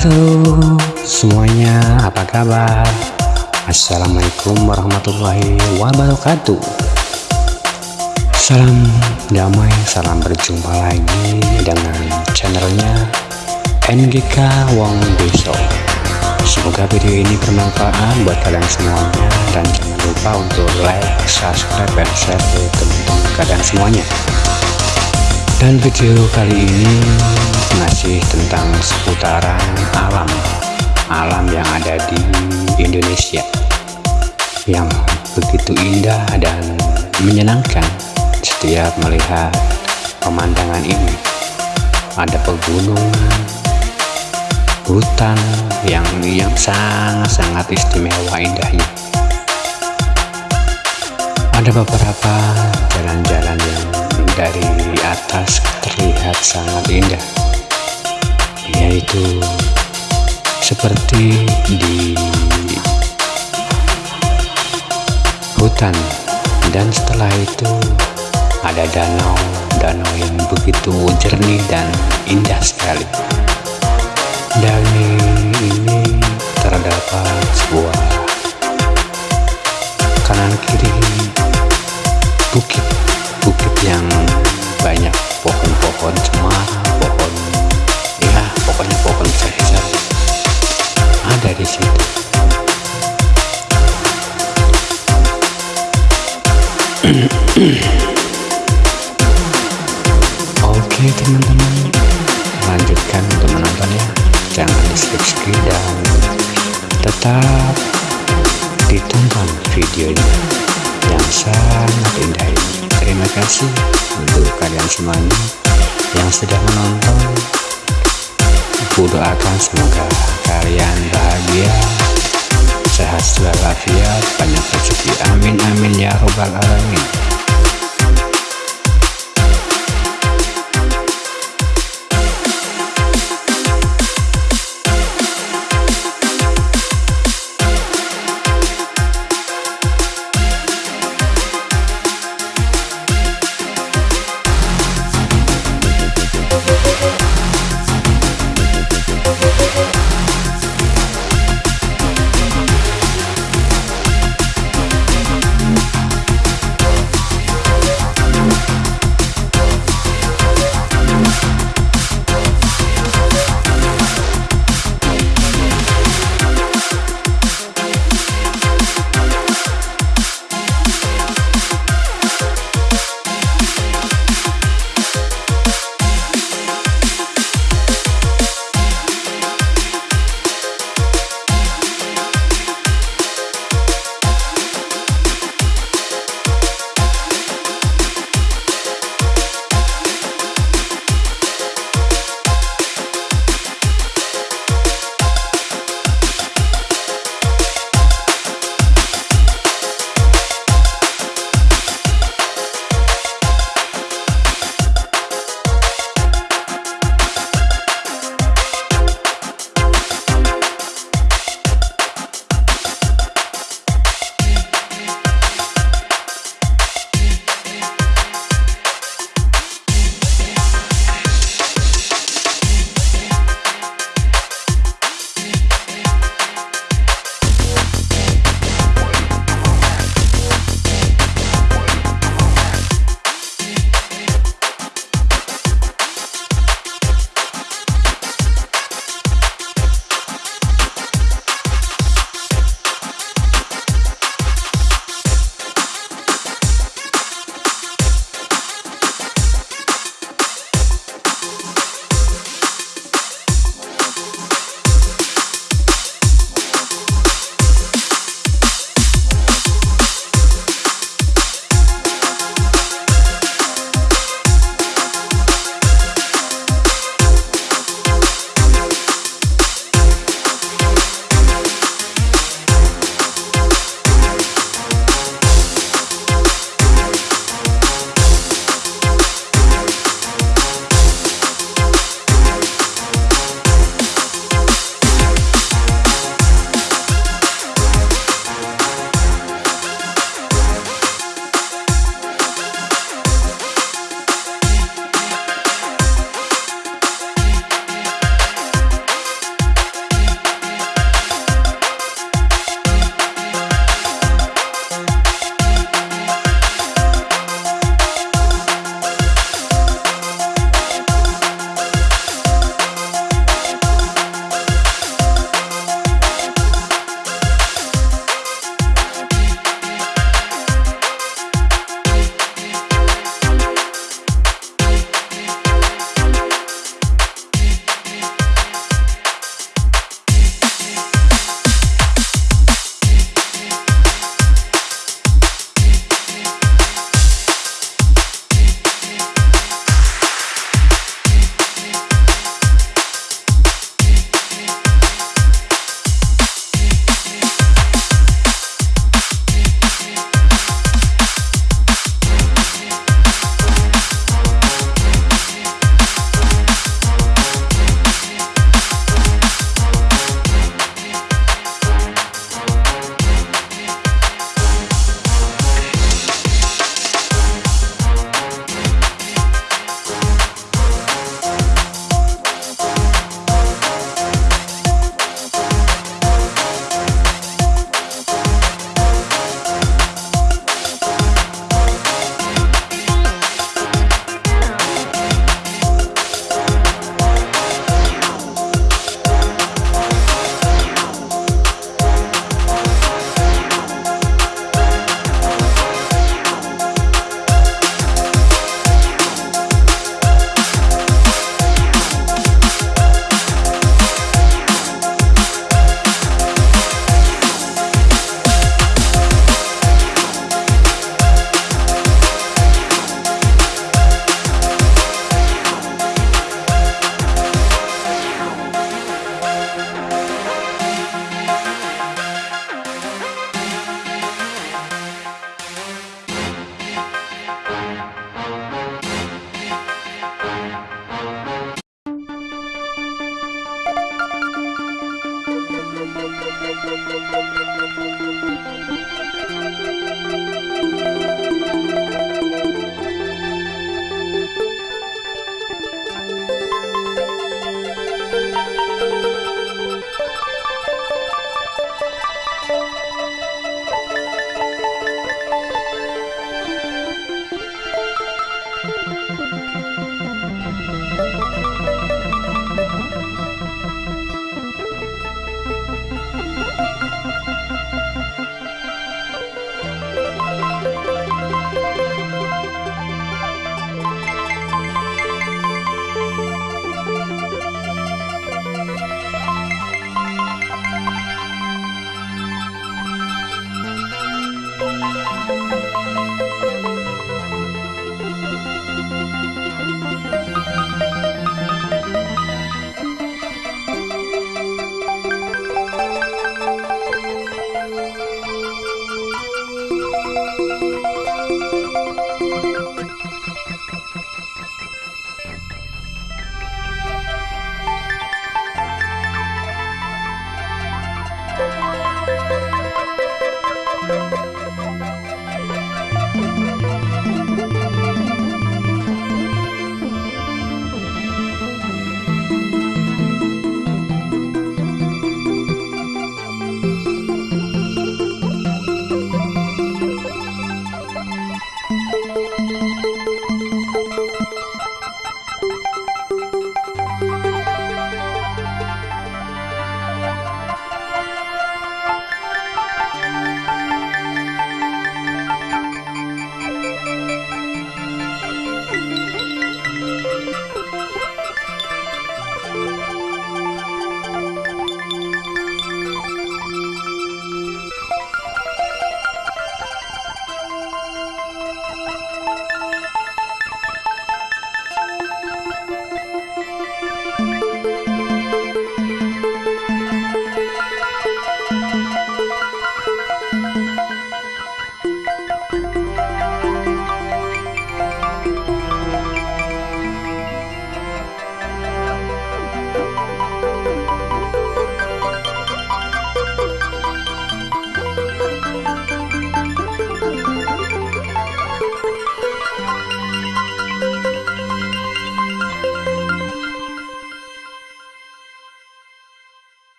Halo. Semuanya apa kabar? Assalamualaikum warahmatullahi wabarakatuh. Salam damai salam berjumpa lagi dengan channelnya NGK Wong Deso Semoga video ini bermanfaat buat kalian semuanya. Dan jangan lupa untuk like, subscribe, dan share ke teman-teman kalian semuanya dan video kali ini masih tentang seputaran alam. Alam yang ada di Indonesia. Yang begitu indah dan menyenangkan setiap melihat pemandangan ini. Ada pegunungan hutan yang yang sangat-sangat istimewa indahnya. Ada beberapa jalan-jalan yang dari atas terlihat sangat indah yaitu seperti di hutan. Dan setelah itu ada danau danau yang begitu jernih dan indah sekali. Dan ini terdapat sebuah kanan kiri bukit bukit yang banyak pohon-pohon cemara pohon ya pokoknya pohon besar ada di situ. Oke teman-teman. Lanjutkan untuk menontonnya jangan di skip skip dan tetap ditonton videonya. Yang terima kasih untuk kalian semuanya yang sudah menonton. Aku doakan semoga kalian bahagia sehat selalu afiat banyak rezeki. Amin amin ya robbal alamin